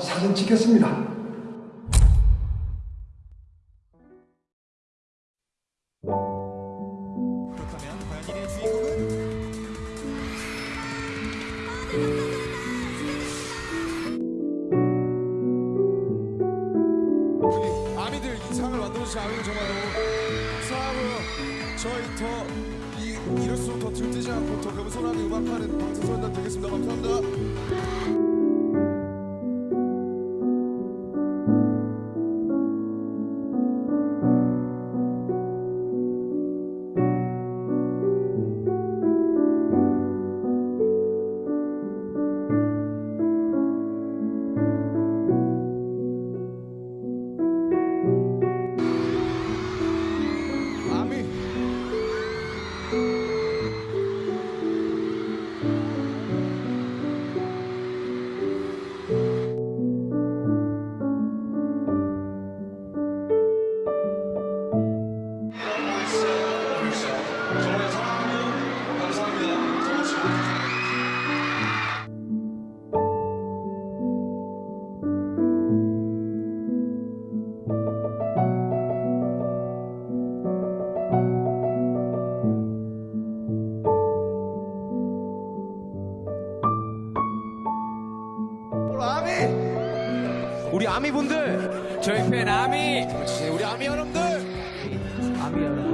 자, 사진 찍겠습니다. 이럴수록 더 들뜨지 않고 더 겸손하게 음악하는 방탄소년단 되겠습니다. 감사합니다. 아미. 우리 아미 분들. 저희 팬 아미. 우리 아미 여러분들. 아미 여러분.